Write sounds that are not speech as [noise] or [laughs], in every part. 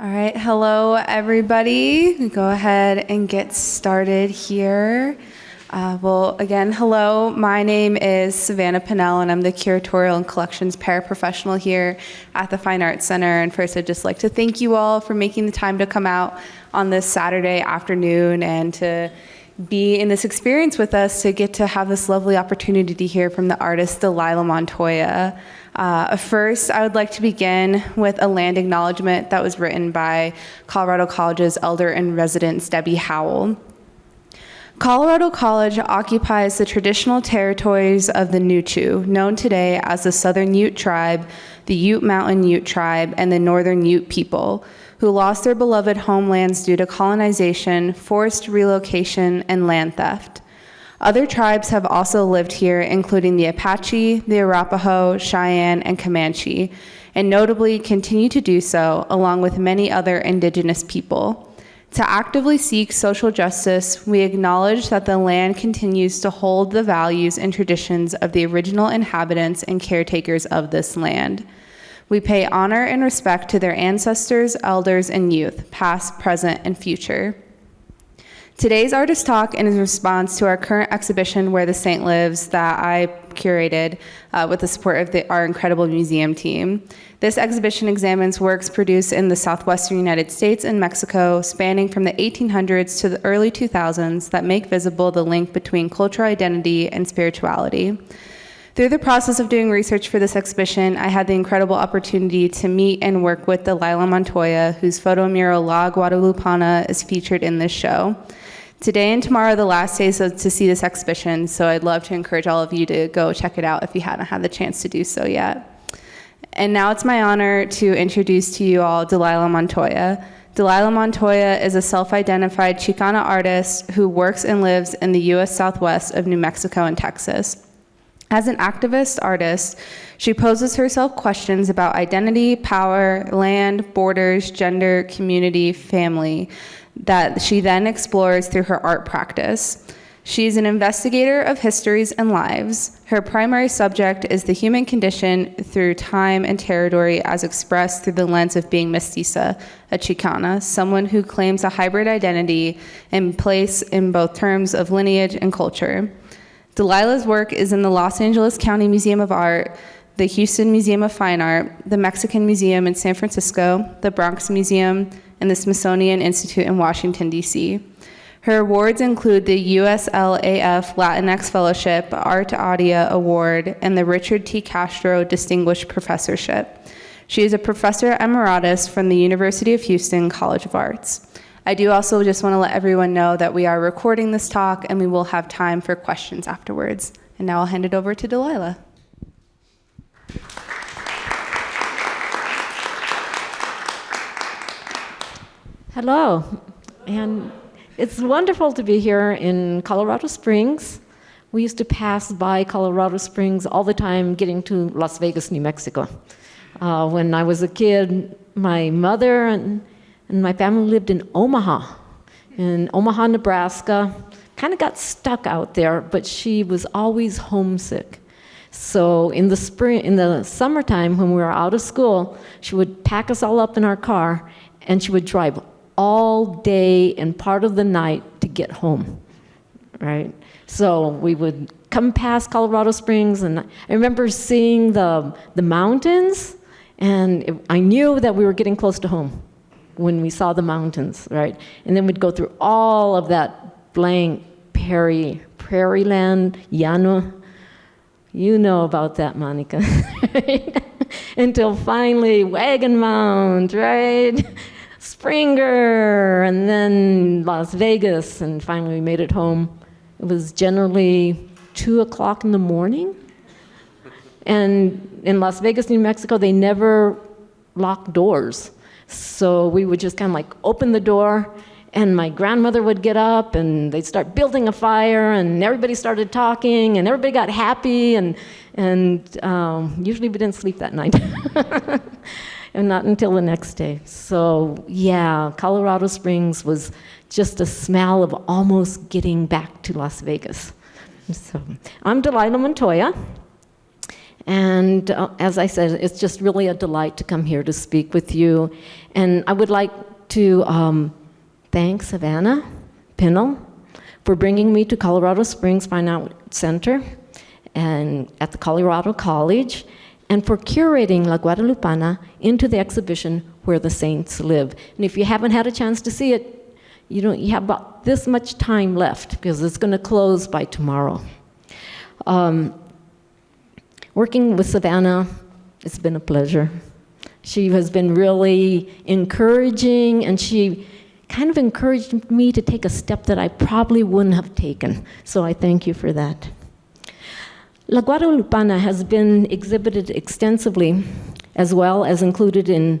All right, hello everybody. Go ahead and get started here. Uh, well, again, hello. My name is Savannah Pinnell, and I'm the curatorial and collections paraprofessional here at the Fine Arts Center. And first, I'd just like to thank you all for making the time to come out on this Saturday afternoon and to be in this experience with us to get to have this lovely opportunity to hear from the artist Delilah Montoya. Uh, first, I would like to begin with a land acknowledgement that was written by Colorado College's elder in residence, Debbie Howell. Colorado College occupies the traditional territories of the Nuchu, known today as the Southern Ute Tribe, the Ute Mountain Ute Tribe, and the Northern Ute people, who lost their beloved homelands due to colonization, forced relocation, and land theft. Other tribes have also lived here, including the Apache, the Arapaho, Cheyenne, and Comanche, and notably continue to do so, along with many other indigenous people. To actively seek social justice, we acknowledge that the land continues to hold the values and traditions of the original inhabitants and caretakers of this land. We pay honor and respect to their ancestors, elders, and youth, past, present, and future. Today's artist talk is in response to our current exhibition, Where the Saint Lives, that I curated uh, with the support of the, our incredible museum team. This exhibition examines works produced in the southwestern United States and Mexico, spanning from the 1800s to the early 2000s, that make visible the link between cultural identity and spirituality. Through the process of doing research for this exhibition, I had the incredible opportunity to meet and work with Delilah Montoya, whose photo mural La Guadalupana is featured in this show. Today and tomorrow are the last days to see this exhibition, so I'd love to encourage all of you to go check it out if you haven't had the chance to do so yet. And now it's my honor to introduce to you all Delilah Montoya. Delilah Montoya is a self-identified Chicana artist who works and lives in the U.S. Southwest of New Mexico and Texas. As an activist artist, she poses herself questions about identity, power, land, borders, gender, community, family, that she then explores through her art practice. She is an investigator of histories and lives. Her primary subject is the human condition through time and territory as expressed through the lens of being mestiza, a Chicana, someone who claims a hybrid identity and place in both terms of lineage and culture. Delilah's work is in the Los Angeles County Museum of Art, the Houston Museum of Fine Art, the Mexican Museum in San Francisco, the Bronx Museum, and the Smithsonian Institute in Washington, D.C. Her awards include the USLAF Latinx Fellowship, Art Audia Award, and the Richard T. Castro Distinguished Professorship. She is a professor emeritus from the University of Houston College of Arts. I do also just want to let everyone know that we are recording this talk and we will have time for questions afterwards. And now I'll hand it over to Delilah. Hello, and it's wonderful to be here in Colorado Springs. We used to pass by Colorado Springs all the time getting to Las Vegas, New Mexico. Uh, when I was a kid, my mother and, and my family lived in Omaha, in Omaha, Nebraska. Kind of got stuck out there, but she was always homesick. So in the spring, in the summertime when we were out of school, she would pack us all up in our car and she would drive all day and part of the night to get home, right? So we would come past Colorado Springs, and I remember seeing the, the mountains, and it, I knew that we were getting close to home when we saw the mountains, right? And then we'd go through all of that blank prairie, prairie land, llano. You know about that, Monica. [laughs] Until finally, Wagon Mound, right? Springer, and then Las Vegas, and finally we made it home. It was generally two o'clock in the morning. And in Las Vegas, New Mexico, they never lock doors. So we would just kind of like open the door and my grandmother would get up and they'd start building a fire and everybody started talking and everybody got happy and, and um, usually we didn't sleep that night. [laughs] and not until the next day. So yeah, Colorado Springs was just a smell of almost getting back to Las Vegas. So I'm Delilah Montoya, And uh, as I said, it's just really a delight to come here to speak with you. And I would like to um, thank Savannah Pinnell for bringing me to Colorado Springs Fine Art Center and at the Colorado College and for curating La Guadalupana into the exhibition Where the Saints Live. And if you haven't had a chance to see it, you know, you have about this much time left because it's going to close by tomorrow. Um, working with Savannah, it's been a pleasure. She has been really encouraging and she kind of encouraged me to take a step that I probably wouldn't have taken. So I thank you for that. La Guadalupana has been exhibited extensively as well as included in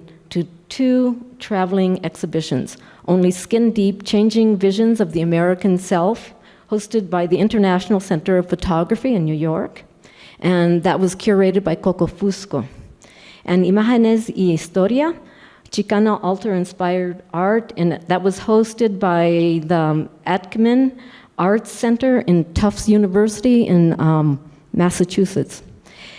two traveling exhibitions, Only Skin Deep, Changing Visions of the American Self, hosted by the International Center of Photography in New York, and that was curated by Coco Fusco. And Imágenes y Historia, Chicana altar-inspired art, and that was hosted by the Aidekman Arts Center in Tufts University in um, Massachusetts.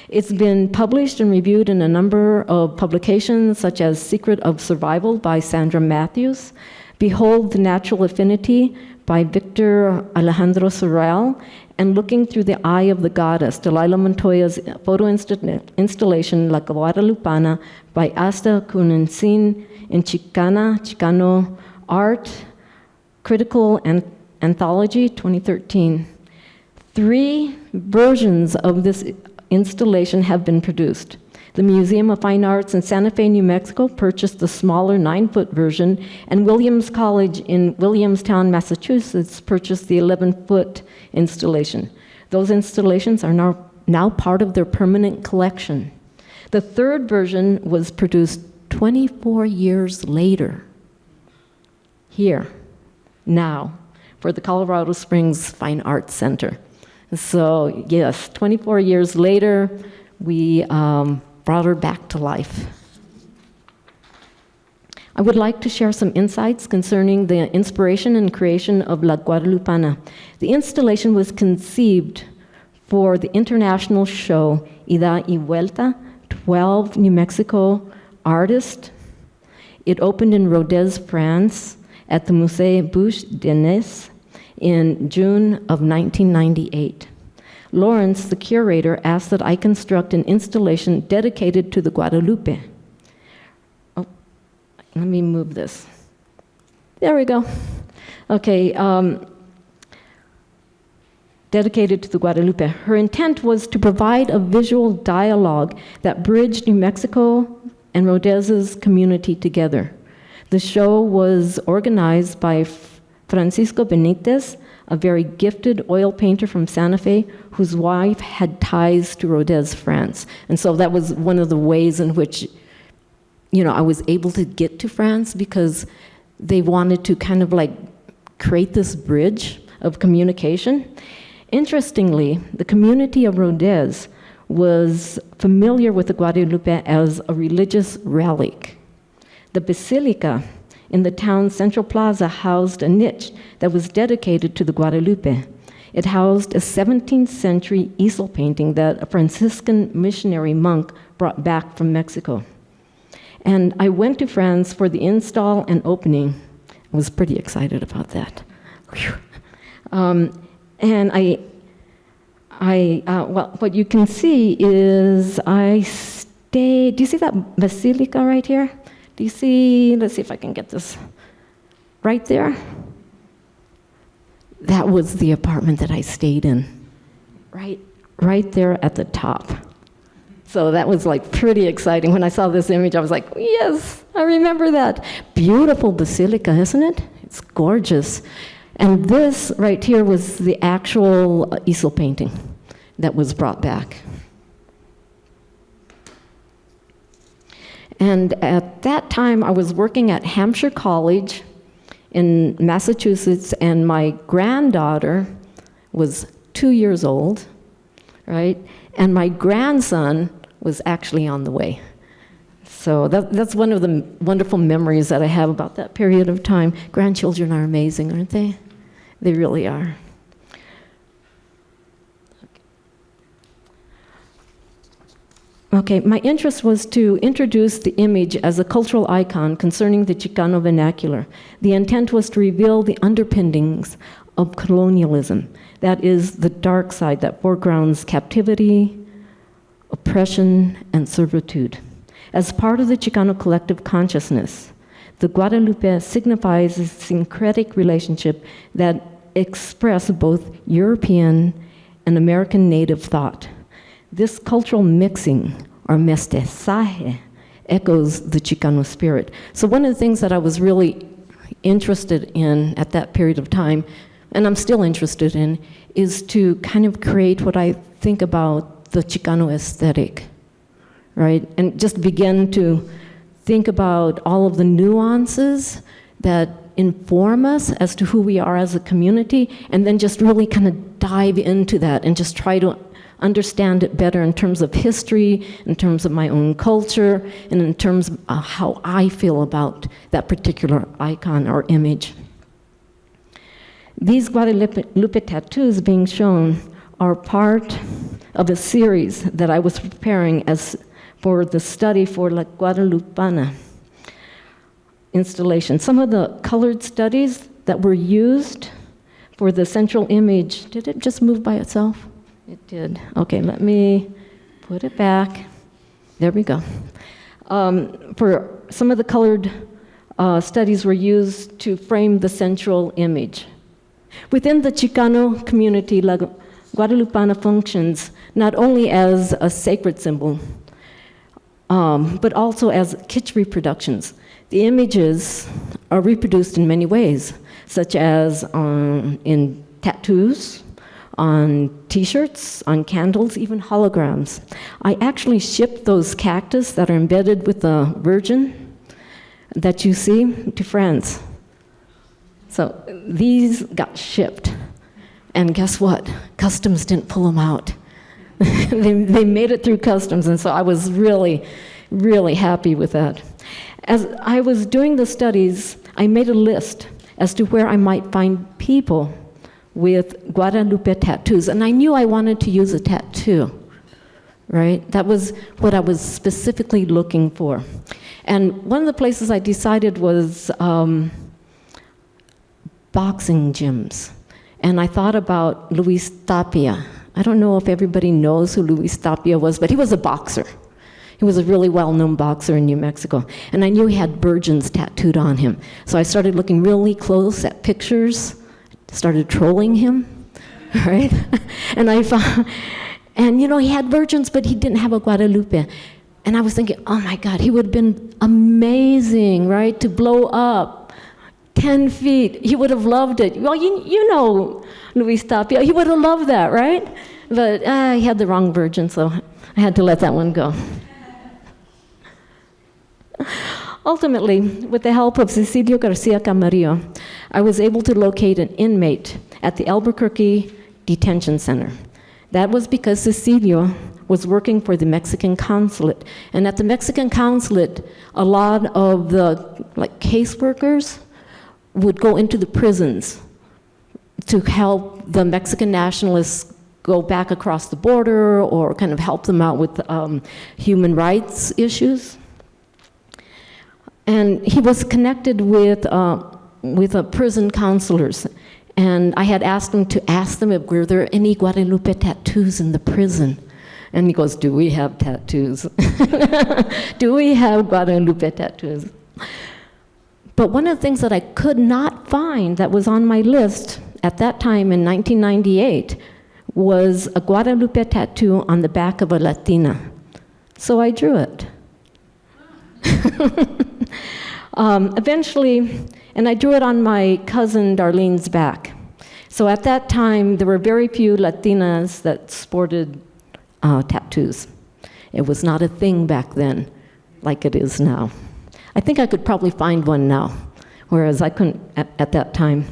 It's been published and reviewed in a number of publications, such as Secret of Survival by Sandra Matthews, Behold the Natural Affinity by Victor Alejandro Sorell, and Looking Through the Eye of the Goddess, Delilah Montoya's photo installation La Guadalupana by Asta Kuusinen in Chicana, Chicano Art, Critical Anthology 2013. Three versions of this installation have been produced. The Museum of Fine Arts in Santa Fe, New Mexico purchased the smaller nine-foot version, and Williams College in Williamstown, Massachusetts purchased the 11-foot installation. Those installations are now, now part of their permanent collection. The third version was produced 24 years later, here, now, for the Colorado Springs Fine Arts Center. So yes, 24 years later, we um, brought her back to life. I would like to share some insights concerning the inspiration and creation of La Guadalupana. The installation was conceived for the international show Ida y Vuelta, 12 New Mexico artists. It opened in Rodez, France at the Musée Bouche d'Enez in June of 1998. Lawrence, the curator, asked that I construct an installation dedicated to the Guadalupe. Oh, let me move this. There we go. Okay, um, dedicated to the Guadalupe. Her intent was to provide a visual dialogue that bridged New Mexico and Rodez's community together. The show was organized by Francisco Benitez, a very gifted oil painter from Santa Fe whose wife had ties to Rodez, France. And so that was one of the ways in which, you know, I was able to get to France because they wanted to kind of like create this bridge of communication. Interestingly, the community of Rodez was familiar with the Guadalupe as a religious relic. The basilica in the town's central plaza housed a niche that was dedicated to the Guadalupe. It housed a 17th century easel painting that a Franciscan missionary monk brought back from Mexico. And I went to France for the install and opening. I was pretty excited about that. Um, and I, I uh, well, what you can see is I stayed, do you see that basilica right here? See, let's see if I can get this right there. That was the apartment that I stayed in, right, right there at the top. So that was like pretty exciting. When I saw this image, I was like, yes, I remember that. Beautiful basilica, isn't it? It's gorgeous. And this right here was the actual easel painting that was brought back. And at that time, I was working at Hampshire College in Massachusetts, and my granddaughter was two years old, right? And my grandson was actually on the way. So that, that's one of the wonderful memories that I have about that period of time. Grandchildren are amazing, aren't they? They really are. Okay, my interest was to introduce the image as a cultural icon concerning the Chicano vernacular. The intent was to reveal the underpinnings of colonialism. That is the dark side that foregrounds captivity, oppression, and servitude. As part of the Chicano collective consciousness, the Guadalupe signifies a syncretic relationship that expresses both European and American native thought. This cultural mixing, or mestizaje, echoes the Chicano spirit. So one of the things that I was really interested in at that period of time, and I'm still interested in, is to kind of create what I think about the Chicano aesthetic, right? And just begin to think about all of the nuances that inform us as to who we are as a community, and then just really kind of dive into that and just try to understand it better in terms of history, in terms of my own culture, and in terms of uh, how I feel about that particular icon or image. These Guadalupe tattoos being shown are part of a series that I was preparing as for the study for La Guadalupana installation. Some of the colored studies that were used for the central image, did it just move by itself? It did. Okay, let me put it back. There we go. Um, for some of the colored uh, studies were used to frame the central image. Within the Chicano community, La Guadalupana functions not only as a sacred symbol, um, but also as kitsch reproductions. The images are reproduced in many ways, such as um, in tattoos, on t-shirts, on candles, even holograms. I actually shipped those cactus that are embedded with the Virgin that you see to France. So these got shipped. And guess what? Customs didn't pull them out. [laughs] they, they made it through customs, and so I was really, really happy with that. As I was doing the studies, I made a list as to where I might find people with Guadalupe tattoos, and I knew I wanted to use a tattoo, right? That was what I was specifically looking for. And one of the places I decided was um, boxing gyms. And I thought about Luis Tapia. I don't know if everybody knows who Luis Tapia was, but he was a boxer. He was a really well-known boxer in New Mexico. And I knew he had virgins tattooed on him. So I started looking really close at pictures, started trolling him, [laughs] right? and I found, and you know, he had virgins, but he didn't have a Guadalupe. And I was thinking, oh my God, he would have been amazing, right, to blow up 10 feet. He would have loved it. Well, you, you know Luis Tapia. He would have loved that, right? But uh, he had the wrong virgin, so I had to let that one go. [laughs] Ultimately, with the help of Cecilio Garcia Camarillo, I was able to locate an inmate at the Albuquerque Detention Center. That was because Cecilio was working for the Mexican consulate. And at the Mexican consulate, a lot of the like caseworkers would go into the prisons to help the Mexican nationalists go back across the border or kind of help them out with um, human rights issues. And he was connected with, uh, with uh, prison counselors. And I had asked him to ask them if were there any Guadalupe tattoos in the prison. And he goes, do we have tattoos? [laughs] do we have Guadalupe tattoos? But one of the things that I could not find that was on my list at that time in 1998 was a Guadalupe tattoo on the back of a Latina. So I drew it. [laughs] um, eventually, and I drew it on my cousin Darlene's back. So at that time, there were very few Latinas that sported uh, tattoos. It was not a thing back then like it is now. I think I could probably find one now, whereas I couldn't at, at, that time.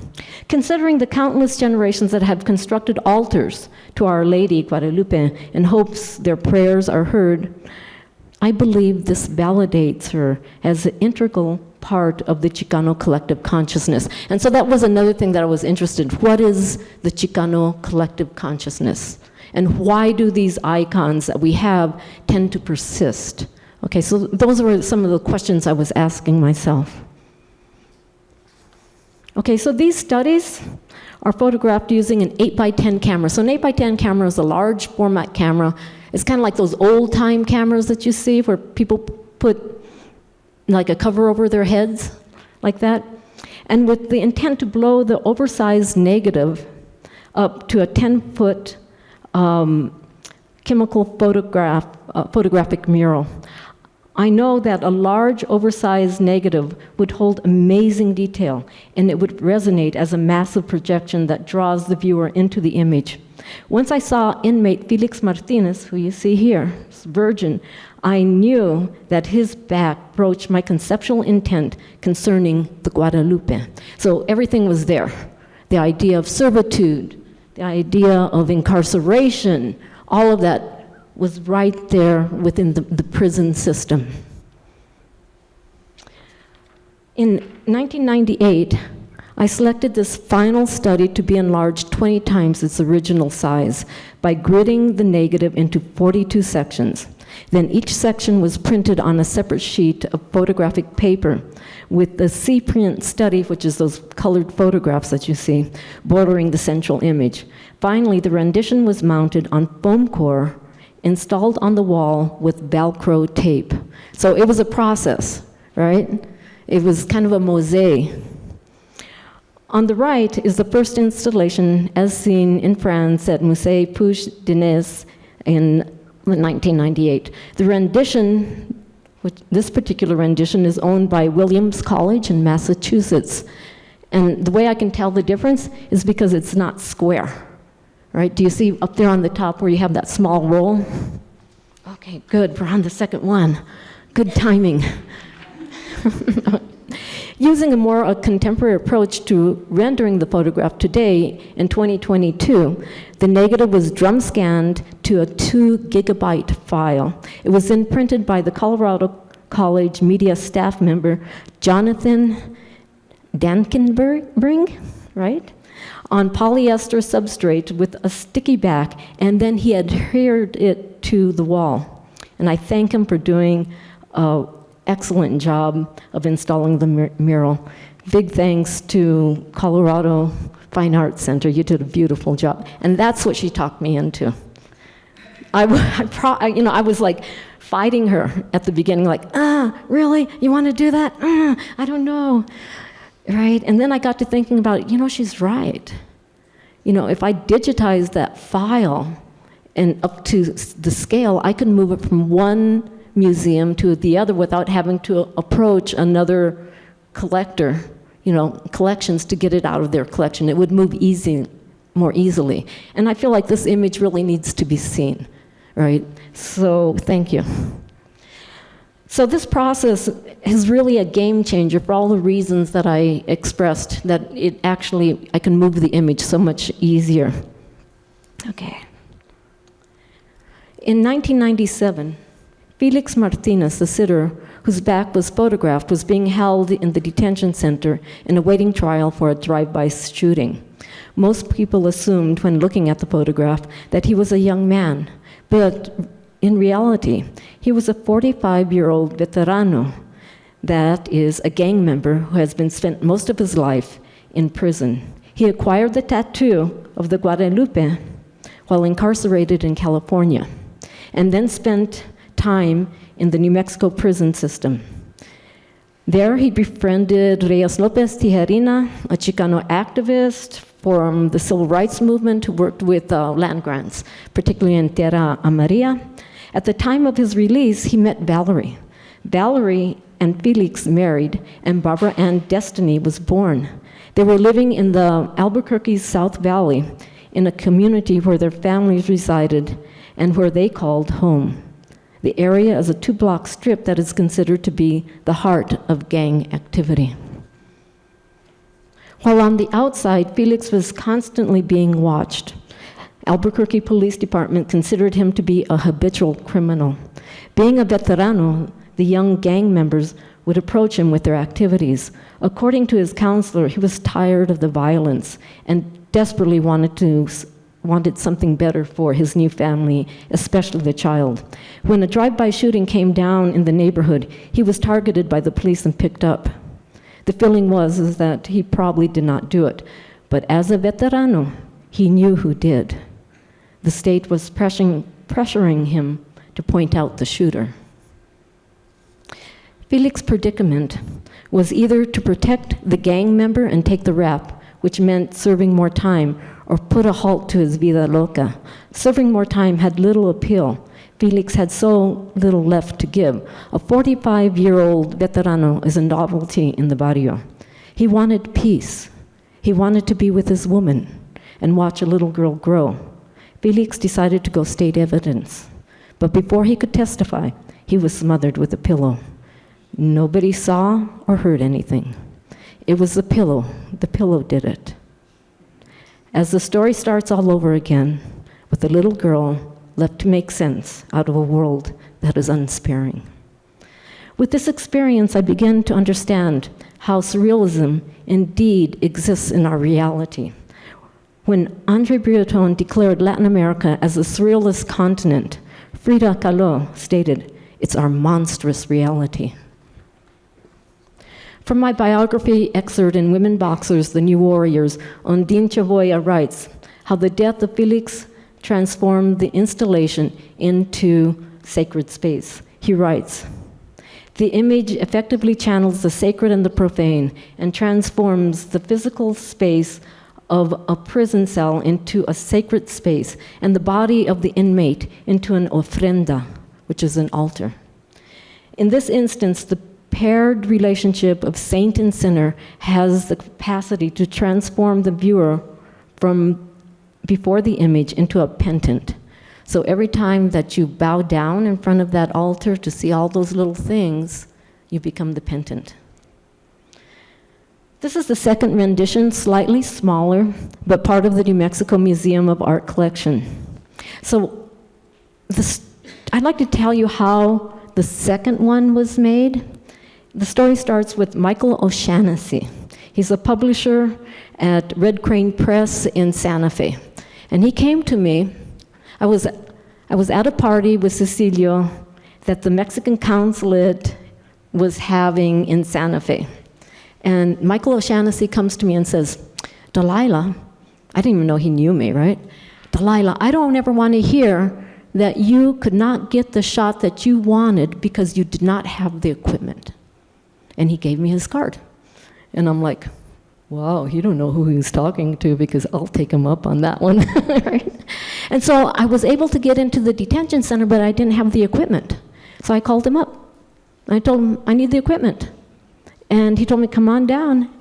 Considering the countless generations that have constructed altars to Our Lady Guadalupe in hopes their prayers are heard, I believe this validates her as an integral part of the Chicano collective consciousness. And so that was another thing that I was interested in. What is the Chicano collective consciousness? And why do these icons that we have tend to persist? Okay, so those were some of the questions I was asking myself. Okay, so these studies are photographed using an 8 by 10 camera. So an 8 by 10 camera is a large format camera. It's kind of like those old time cameras that you see where people put like a cover over their heads, like that. And with the intent to blow the oversized negative up to a 10 foot um, chemical photograph, uh, photographic mural. I know that a large, oversized negative would hold amazing detail, and it would resonate as a massive projection that draws the viewer into the image. Once I saw inmate Felix Martinez, who you see here, virgin, I knew that his back broached my conceptual intent concerning the Guadalupe. So everything was there. The idea of servitude, the idea of incarceration, all of that was right there within the, the prison system. In 1998, I selected this final study to be enlarged 20 times its original size by gridding the negative into 42 sections. Then each section was printed on a separate sheet of photographic paper with the C-print study, which is those colored photographs that you see, bordering the central image. Finally, the rendition was mounted on foam core installed on the wall with Velcro tape. So it was a process, right? It was kind of a mosaic. On the right is the first installation as seen in France at Musée Puig d'Inés in 1998. The rendition, which, this particular rendition is owned by Williams College in Massachusetts. And the way I can tell the difference is because it's not square right? Do you see up there on the top where you have that small roll? Okay, good, we're on the second one. Good timing. [laughs] Using a more a contemporary approach to rendering the photograph today in 2022, the negative was drum scanned to a two gigabyte file. It was then printed by the Colorado College media staff member, Jonathan Dankenbring, right? On polyester substrate with a sticky back, and then he adhered it to the wall. And I thank him for doing an excellent job of installing the mur mural. Big thanks to Colorado Fine Arts Center. You did a beautiful job. And that's what she talked me into. I, I, you know, I was like fighting her at the beginning, like, ah, really? You want to do that? Ah, I don't know right? And then I got to thinking about, you know, she's right. You know, if I digitize that file and up to the scale, I can move it from one museum to the other without having to approach another collector, you know, collections to get it out of their collection. It would move easy, more easily. And I feel like this image really needs to be seen, right? So thank you. So this process is really a game changer for all the reasons that I expressed, that it actually, I can move the image so much easier. Okay. In 1997, Felix Martinez, the sitter whose back was photographed, was being held in the detention center in awaiting trial for a drive-by shooting. Most people assumed when looking at the photograph that he was a young man, but in reality, he was a 45-year-old veterano, that is, a gang member who has been spent most of his life in prison. He acquired the tattoo of the Guadalupe while incarcerated in California, and then spent time in the New Mexico prison system. There he befriended Reyes Lopez Tijerina, a Chicano activist from the civil rights movement who worked with uh, land grants, particularly in Tierra Amarilla, at the time of his release, he met Valerie. Valerie and Felix married, and Barbara Ann Destiny was born. They were living in the Albuquerque South Valley in a community where their families resided and where they called home. The area is a two block strip that is considered to be the heart of gang activity. While on the outside, Felix was constantly being watched. Albuquerque Police Department considered him to be a habitual criminal. Being a veterano, the young gang members would approach him with their activities. According to his counselor, he was tired of the violence and desperately wanted to wanted something better for his new family, especially the child. When a drive-by shooting came down in the neighborhood, he was targeted by the police and picked up. The feeling was is that he probably did not do it, but as a veterano, he knew who did. The state was pressuring, pressuring him to point out the shooter. Felix's predicament was either to protect the gang member and take the rap, which meant serving more time, or put a halt to his vida loca. Serving more time had little appeal. Felix had so little left to give. A 45 year old veterano is a novelty in the barrio. He wanted peace. He wanted to be with his woman and watch a little girl grow. Felix decided to go state evidence. But before he could testify, he was smothered with a pillow. Nobody saw or heard anything. It was the pillow. The pillow did it. As the story starts all over again, with a little girl left to make sense out of a world that is unsparing. With this experience, I began to understand how surrealism indeed exists in our reality. When Andre Breton declared Latin America as a surrealist continent, Frida Kahlo stated, It's our monstrous reality. From my biography excerpt in Women Boxers, The New Warriors, Ondine Chavoya writes how the death of Felix transformed the installation into sacred space. He writes, the image effectively channels the sacred and the profane and transforms the physical space of a prison cell into a sacred space and the body of the inmate into an ofrenda, which is an altar. In this instance, the paired relationship of saint and sinner has the capacity to transform the viewer from before the image into a penitent. So every time that you bow down in front of that altar to see all those little things, you become the penitent. This is the second rendition, slightly smaller, but part of the New Mexico Museum of Art collection. So this, I'd like to tell you how the second one was made. The story starts with Michael O'Shaughnessy. He's a publisher at Red Crane Press in Santa Fe. And he came to me. I was, I was at a party with Cecilio that the Mexican consulate was having in Santa Fe. And Michael O'Shaughnessy comes to me and says, Delilah, I didn't even know he knew me, right? Delilah, I don't ever want to hear that you could not get the shot that you wanted because you did not have the equipment. And he gave me his card. And I'm like, wow, you don't know who he's talking to because I'll take him up on that one. [laughs] right? And so I was able to get into the detention center, but I didn't have the equipment. So I called him up. I told him, I need the equipment. And he told me, come on down.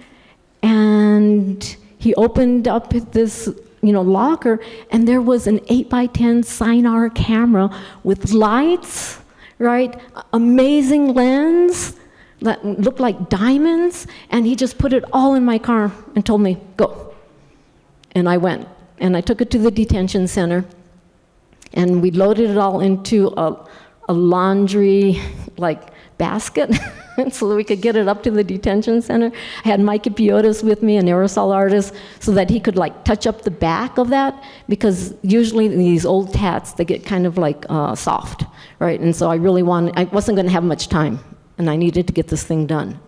And he opened up this you know, locker, and there was an 8 by 10 Sinar camera with lights, right? Amazing lens that looked like diamonds, and he just put it all in my car and told me, go. And I went, and I took it to the detention center, and we loaded it all into a, a laundry, like, basket. [laughs] [laughs] so that we could get it up to the detention center. I had Mikey Piotas with me, an aerosol artist, so that he could like touch up the back of that because usually these old tats, they get kind of like uh, soft, right? And so I really wanted, I wasn't gonna have much time and I needed to get this thing done.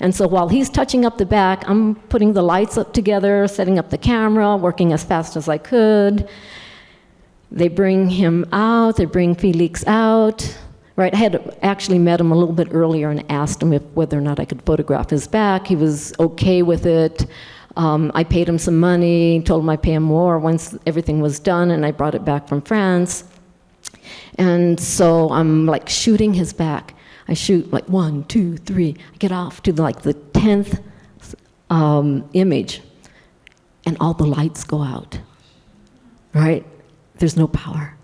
And so while he's touching up the back, I'm putting the lights up together, setting up the camera, working as fast as I could. They bring him out, they bring Felix out. Right, I had actually met him a little bit earlier and asked him if whether or not I could photograph his back. He was okay with it. Um, I paid him some money, told him I'd pay him more once everything was done, and I brought it back from France. And so I'm like shooting his back. I shoot like one, two, three. I get off to like the 10th um, image, and all the lights go out. Right? There's no power.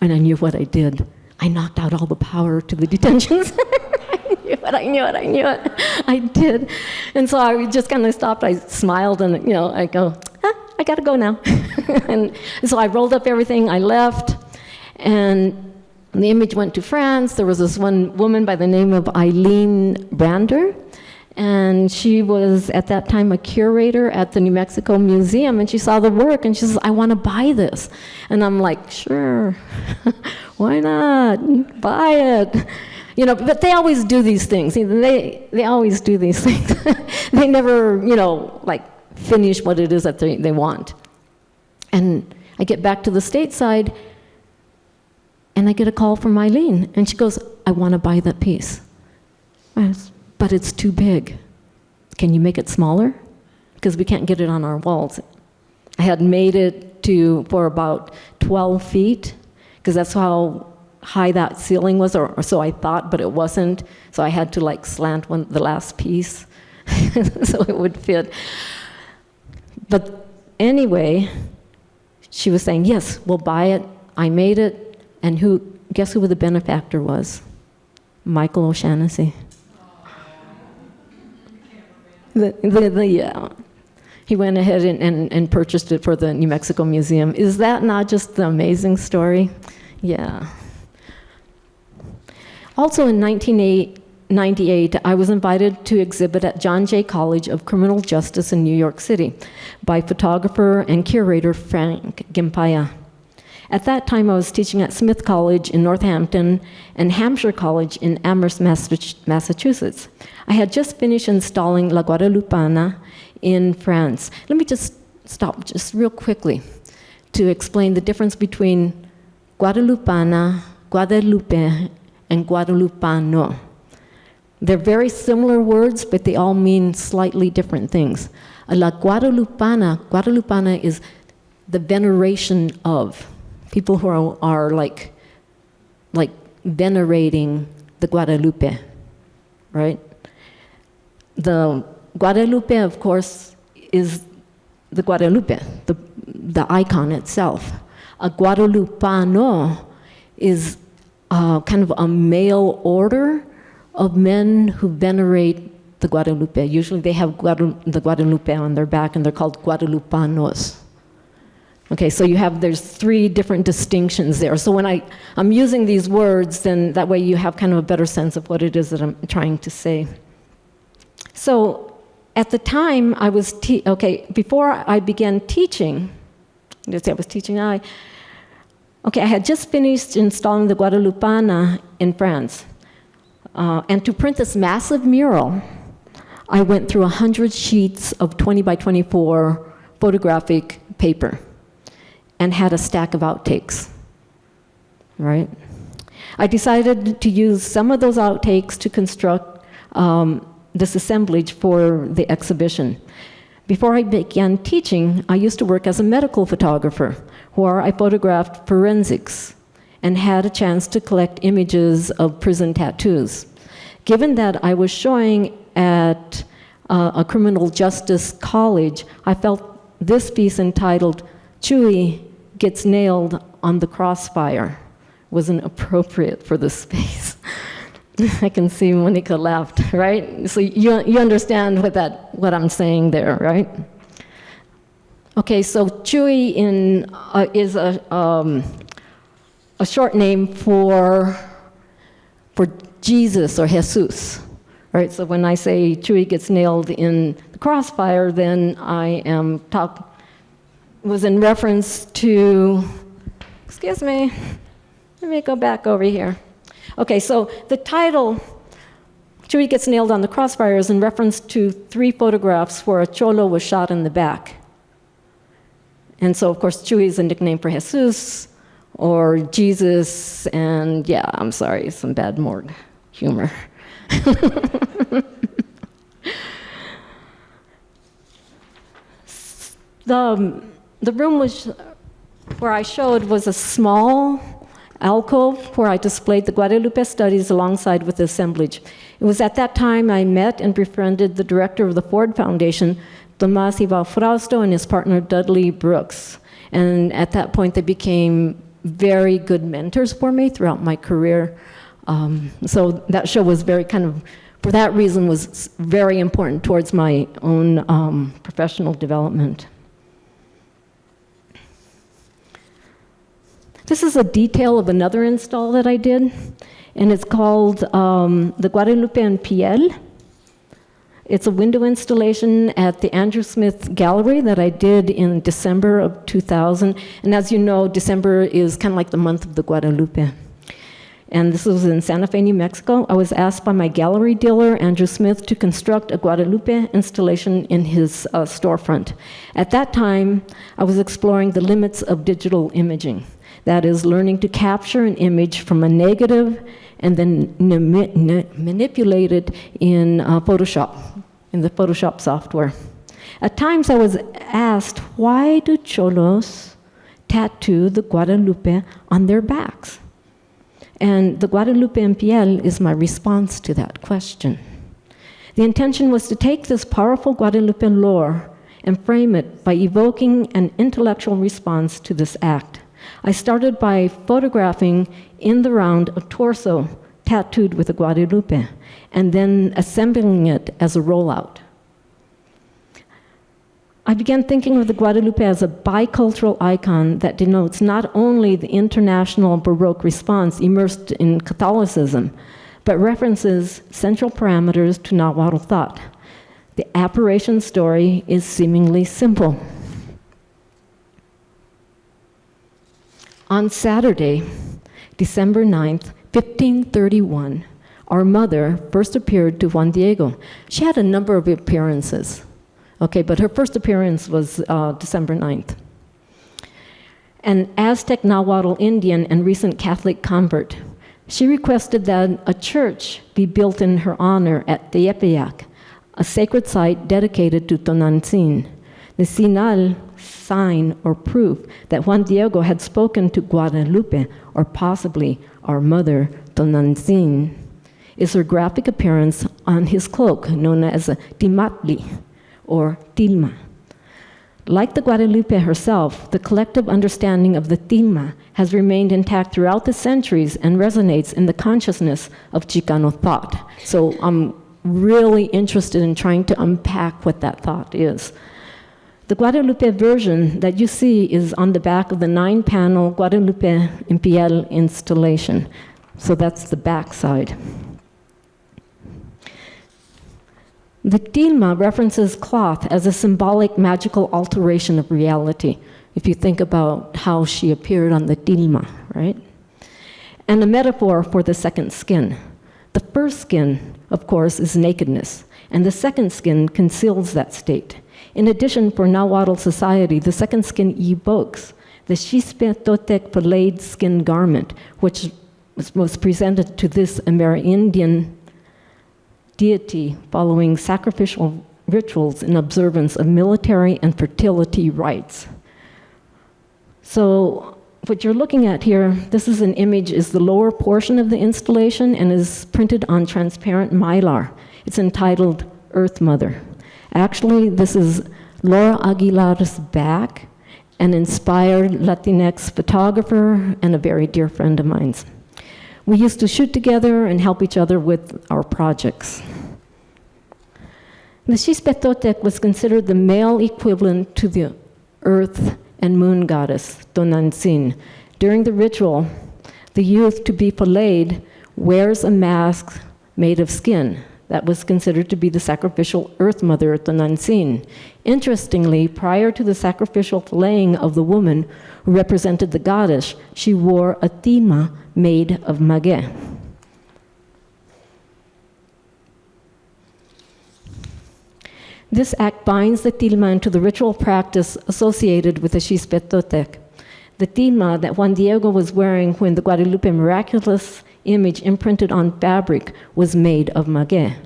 And I knew what I did. I knocked out all the power to the detention [laughs] center. I knew it, I knew it, I knew it. I did. And so I just kind of stopped. I smiled and, you know, I go, ah, I gotta go now. [laughs] and so I rolled up everything, I left, and the image went to France. There was this one woman by the name of Eileen Brander, And she was at that time a curator at the New Mexico Museum, and she saw the work and she says, I want to buy this. And I'm like, sure, [laughs] why not? Buy it. You know, but they always do these things. They, they always do these [laughs] things. they never, you know, like finish what it is that they, they want. And I get back to the stateside, and I get a call from Eileen, and she goes, I want to buy that piece. Says, but it's too big. Can you make it smaller? Because we can't get it on our walls. I had made it to for about 12 feet, because that's how high that ceiling was, or, or, so I thought, but it wasn't. So I had to like slant one, the last piece [laughs] so it would fit. But anyway, she was saying, yes, we'll buy it. I made it. And who, guess who the benefactor was? Michael O'Shaughnessy. The, the, the, yeah. He went ahead and, and, and purchased it for the New Mexico Museum. Is that not just the amazing story? Yeah. Also in 1998, I was invited to exhibit at John Jay College of Criminal Justice in New York City by photographer and curator Frank Gimpaya. At that time, I was teaching at Smith College in Northampton and Hampshire College in Amherst, Massachusetts. I had just finished installing La Guadalupana in France. Let me just stop just real quickly to explain the difference between Guadalupana, Guadalupe, and Guadalupano. They're very similar words, but they all mean slightly different things. La Guadalupana, Guadalupana is the veneration of people who are, are like, like venerating the Guadalupe, right? The Guadalupe, of course, is the Guadalupe, the, the icon itself. A Guadalupano is uh, kind of a male order of men who venerate the Guadalupe. Usually they have the Guadalupe on their back and they're called Guadalupanos. Okay, so you have, there's three different distinctions there. So when I, I'm using these words, then that way you have kind of a better sense of what it is that I'm trying to say. So at the time I was, okay, before I began teaching, I was teaching, I, okay, I had just finished installing the Guadalupana in France. Uh, and to print this massive mural, I went through 100 sheets of 20 by 24 photographic paper and had a stack of outtakes, right? I decided to use some of those outtakes to construct um, this assemblage for the exhibition. Before I began teaching, I used to work as a medical photographer where I photographed forensics and had a chance to collect images of prison tattoos. Given that I was showing at uh, a criminal justice college, I felt this piece entitled Chuy Gets Nailed on the Crossfire wasn't appropriate for the [laughs] space. [laughs] I can see Monica laughed, right? So you, you understand what, that, what I'm saying there, right? Okay, so Chuy in, uh, is a, um, a short name for, for Jesus or Jesus. Right, so when I say Chuy gets nailed in the crossfire, then I am talk was in reference to, excuse me, let me go back over here. Okay, so the title, Chuy gets nailed on the crossfire, is in reference to three photographs where a cholo was shot in the back. And so, of course, Chuy is a nickname for Jesus or Jesus, and yeah, I'm sorry, some bad morgue humor. [laughs] the, the room was, where I showed was a small alcove where I displayed the Guadalupe studies alongside with the assemblage. It was at that time I met and befriended the director of the Ford Foundation, Tomas Ybarra-Frausto, and his partner Dudley Brooks. And at that point, they became very good mentors for me throughout my career. Um, so that show was very kind of, for that reason, was very important towards my own um, professional development. This is a detail of another install that I did, and it's called um, the Guadalupe en Piel. It's a window installation at the Andrew Smith Gallery that I did in December of 2000. And as you know, December is kind of like the month of the Guadalupe. And this was in Santa Fe, New Mexico. I was asked by my gallery dealer, Andrew Smith, to construct a Guadalupe installation in his uh, storefront. At that time, I was exploring the limits of digital imaging. That is, learning to capture an image from a negative and then manipulate it in uh, Photoshop, in the Photoshop software. At times I was asked, why do cholos tattoo the Guadalupe on their backs? And the Guadalupe en piel is my response to that question. The intention was to take this powerful Guadalupe lore and frame it by evoking an intellectual response to this act. I started by photographing in the round a torso tattooed with a Guadalupe, and then assembling it as a rollout. I began thinking of the Guadalupe as a bicultural icon that denotes not only the international Baroque response immersed in Catholicism, but references central parameters to Nahuatl thought. The apparition story is seemingly simple. On Saturday, December 9th, 1531, our mother first appeared to Juan Diego. She had a number of appearances, okay, but her first appearance was uh, December 9th. An Aztec Nahuatl Indian and recent Catholic convert, she requested that a church be built in her honor at Tepeyac, a sacred site dedicated to Tonantzin. The Sinal sign or proof that Juan Diego had spoken to Guadalupe, or possibly our mother, Tonantzin, is her graphic appearance on his cloak, known as a tilmatli, or tilma. Like the Guadalupe herself, the collective understanding of the tilma has remained intact throughout the centuries and resonates in the consciousness of Chicano thought. So I'm really interested in trying to unpack what that thought is. The Guadalupe version that you see is on the back of the nine-panel Guadalupe en piel installation. So that's the back side. The tilma references cloth as a symbolic magical alteration of reality, if you think about how she appeared on the tilma, right? And a metaphor for the second skin. The first skin, of course, is nakedness, and the second skin conceals that state. In addition, for Nahuatl society, the second skin evokes the Xipe Totec filleted skin garment, which was presented to this Amerindian deity following sacrificial rituals in observance of military and fertility rites. So what you're looking at here, this is an image, is the lower portion of the installation and is printed on transparent mylar. It's entitled Earth Mother. Actually, this is Laura Aguilar's back, an inspired Latinx photographer and a very dear friend of mine's. We used to shoot together and help each other with our projects. The Xipe Totec was considered the male equivalent to the earth and moon goddess, Tonantzin. During the ritual, the youth to be filleted wears a mask made of skin that was considered to be the sacrificial earth mother Tonantzin. Interestingly, prior to the sacrificial flaying of the woman who represented the goddess, she wore a tilma made of maguey. This act binds the tilma into the ritual practice associated with the Xipe Totec. The tilma that Juan Diego was wearing when the Guadalupe miraculous image imprinted on fabric was made of maguey.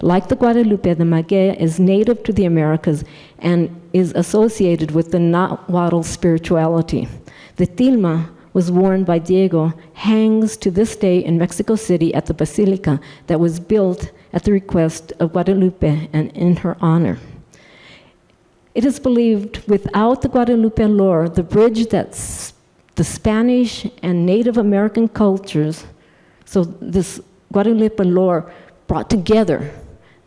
Like the Guadalupe, the maguey is native to the Americas and is associated with the Nahuatl spirituality. The tilma was worn by Diego hangs to this day in Mexico City at the basilica that was built at the request of Guadalupe and in her honor. It is believed without the Guadalupe lore, the bridge that the Spanish and Native American cultures so this Guadalupe lore brought together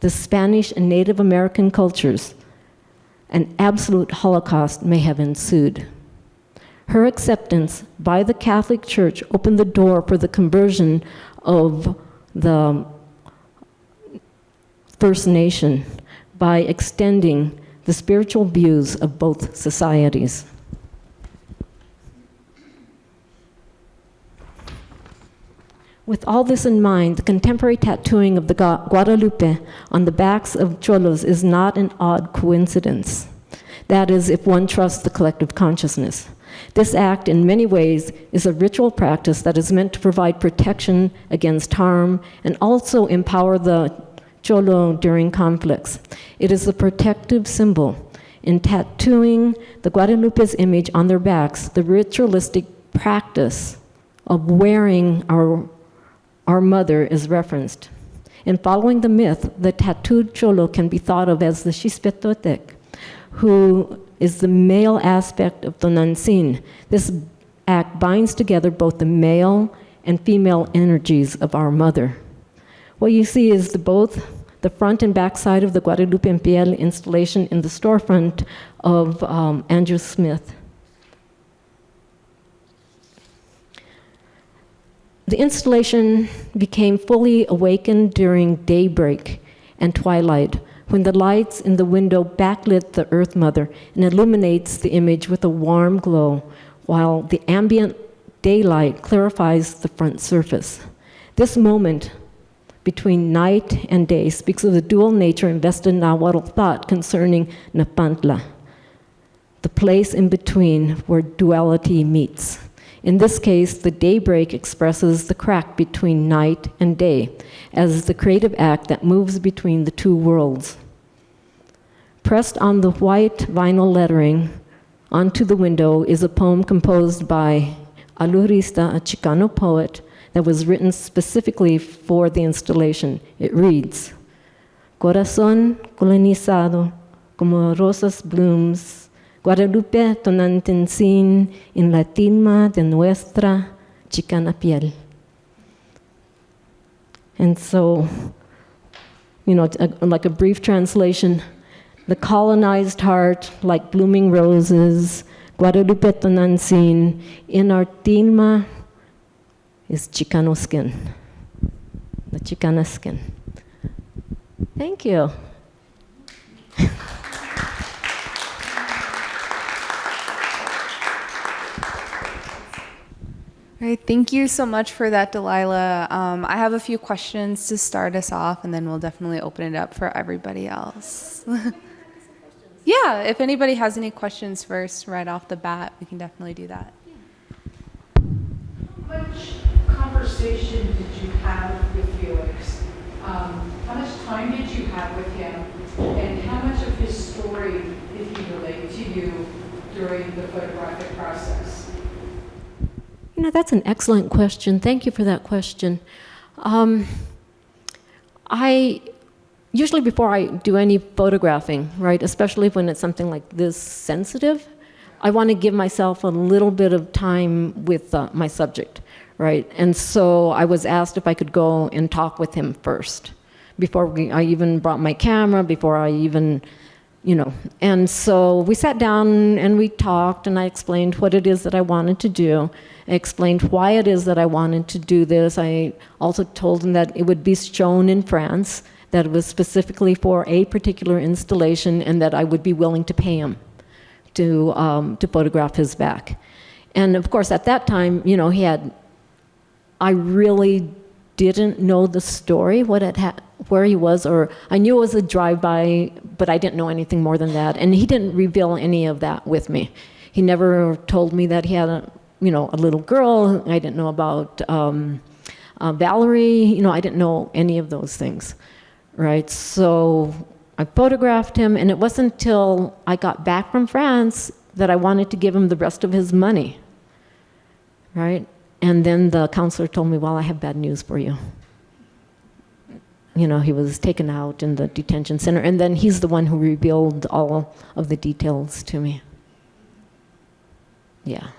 the Spanish and Native American cultures. An absolute Holocaust may have ensued. Her acceptance by the Catholic Church opened the door for the conversion of the First Nation. by extending the spiritual views of both societies. With all this in mind, the contemporary tattooing of the Guadalupe on the backs of cholos is not an odd coincidence. That is, if one trusts the collective consciousness. This act, in many ways, is a ritual practice that is meant to provide protection against harm and also empower the cholo during conflicts. It is a protective symbol. In tattooing the Guadalupe's image on their backs, the ritualistic practice of wearing our, our mother is referenced. In following the myth, the tattooed cholo can be thought of as the Xipe Totec, who is the male aspect of Tonantzin. This act binds together both the male and female energies of our mother. What you see is the, both the front and back side of the Guadalupe en Piel installation in the storefront of um, Andrew Smith. The installation became fully awakened during daybreak and twilight when the lights in the window backlit the Earth Mother and illuminates the image with a warm glow, while the ambient daylight clarifies the front surface. This moment between night and day speaks of the dual nature invested in Nahuatl thought concerning Nepantla, the place in between where duality meets. In this case, the daybreak expresses the crack between night and day as the creative act that moves between the two worlds. Pressed on the white vinyl lettering onto the window is a poem composed by Alurista, a Chicano poet, that was written specifically for the installation. It reads, Corazón colonizado como rosas blooms, Guadalupe tonantzin en la tilma de nuestra chicana piel. And so, you know, like a brief translation, the colonized heart, like blooming roses, Guadalupe tonantzin, in our tilma is Chicano skin, the Chicana skin. Thank you. All right, thank you so much for that, Delilah. Um, I have a few questions to start us off, and then we'll definitely open it up for everybody else. [laughs] yeah, if anybody has any questions first, right off the bat, we can definitely do that. Conversation did you have with Felix? Um, How much time did you have with him? And how much of his story did he relate to you during the photographic process? You know, that's an excellent question. Thank you for that question. Um, I usually before I do any photographing, right, especially when it's something like this sensitive, I want to give myself a little bit of time with uh, my subject, right? And so I was asked if I could go and talk with him first before we, I even brought my camera, before I even you know. And so we sat down and we talked, and I explained what it is that I wanted to do. I explained why it is that I wanted to do this. I also told him that it would be shown in France, that it was specifically for a particular installation, and that I would be willing to pay him to, um, to photograph his back. And of course, at that time, you know, he had, I really didn't know the story, what had, where he was, or I knew it was a drive-by, but I didn't know anything more than that. And he didn't reveal any of that with me. He never told me that he had a, you know, a little girl. I didn't know about um, uh, Valerie. You know, I didn't know any of those things, right? So I photographed him, and it wasn't until I got back from France that I wanted to give him the rest of his money, right? And then the counselor told me, well, I have bad news for you. You know, he was taken out in the detention center, and then he's the one who revealed all of the details to me. Yeah.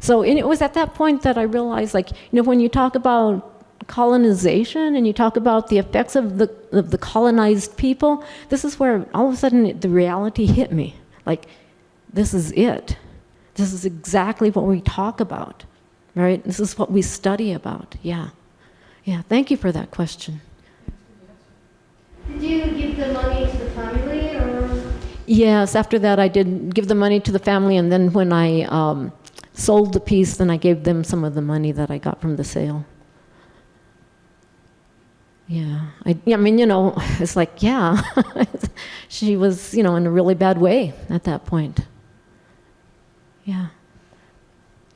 So it was at that point that I realized, like, you know, when you talk about colonization and you talk about the effects of the, of the colonized people, this is where all of a sudden the reality hit me. Like, this is it. This is exactly what we talk about, right? This is what we study about. Yeah. Yeah. Thank you for that question. Did you give the money to the family or? Yes, after that, I did give the money to the family, and then when I um, sold the piece, then I gave them some of the money that I got from the sale. Yeah, I, yeah, I mean, you know, [laughs] it's like, yeah, [laughs] she was, you know, in a really bad way at that point. Yeah.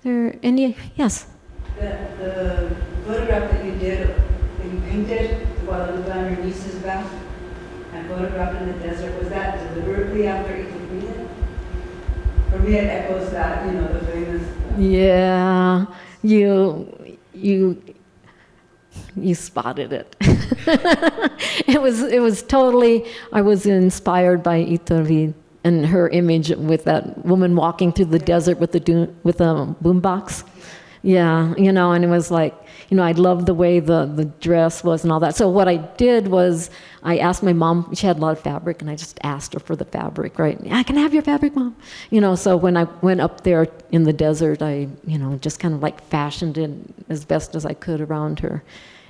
There any? Yes. The, the photograph that you did, that you painted, the Guadalupe on your niece's back, and photographed in the desert, was that deliberately after it? For me, it echoes that, you know, the famous. Yeah, you you you spotted it. [laughs] it was it was totally. I was inspired by Iturbide and her image with that woman walking through the desert with the with a boombox. Yeah, you know, and it was like, you know, I loved the way the, the dress was and all that. So what I did was I asked my mom, she had a lot of fabric, and I just asked her for the fabric, right? I can have your fabric, mom. You know, so when I went up there in the desert, I, you know, just kind of like fashioned it as best as I could around her.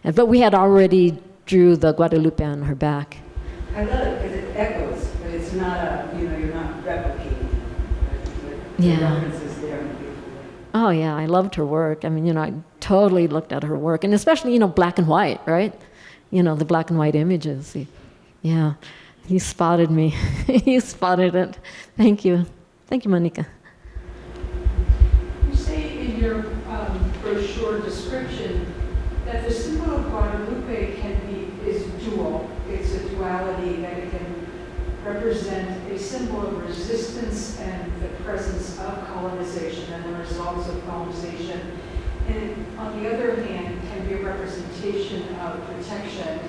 But we had already drew the Guadalupe on her back. I love it because it echoes, but it's not a, you know, you're not replicating. it. The Yeah. there in a beautiful way. Oh yeah, I loved her work. I mean, you know, I totally looked at her work, and especially you know black and white, right? You know, the black and white images. Yeah, you spotted me. [laughs] you spotted it. Thank you. Thank you, Monica. You say in your um, brochure description that the symbol of Guadalupe can be, is dual. It's a duality, that it can represent a symbol of resistance and the presence of colonization and the results of colonization. And on the other hand, can be a representation of protection.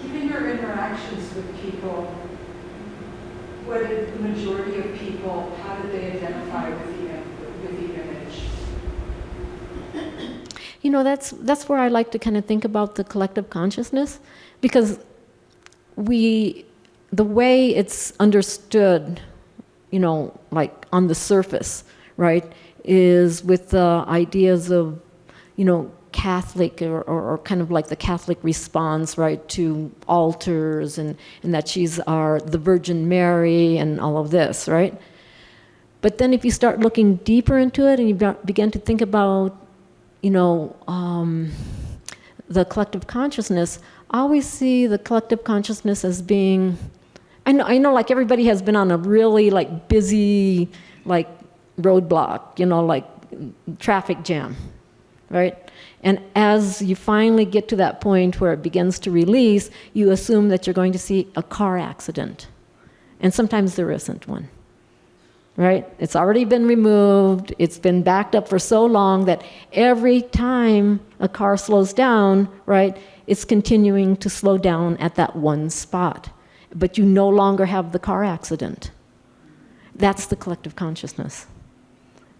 Given your interactions with people, what did the majority of people, how did they identify with the, with the image? You know, that's that's where I like to kind of think about the collective consciousness, because we, the way it's understood, you know, like on the surface, right, is with the ideas of, you know, Catholic or, or, or kind of like the Catholic response, right, to altars and, and that she's our, the Virgin Mary and all of this, right? But then if you start looking deeper into it and you begin to think about, you know, um, the collective consciousness, I always see the collective consciousness as being, I know, I know like everybody has been on a really like busy, like roadblock, you know, like traffic jam, right? And as you finally get to that point where it begins to release, you assume that you're going to see a car accident. And sometimes there isn't one right? It's already been removed. It's been backed up for so long that every time a car slows down, right, it's continuing to slow down at that one spot. But you no longer have the car accident. That's the collective consciousness.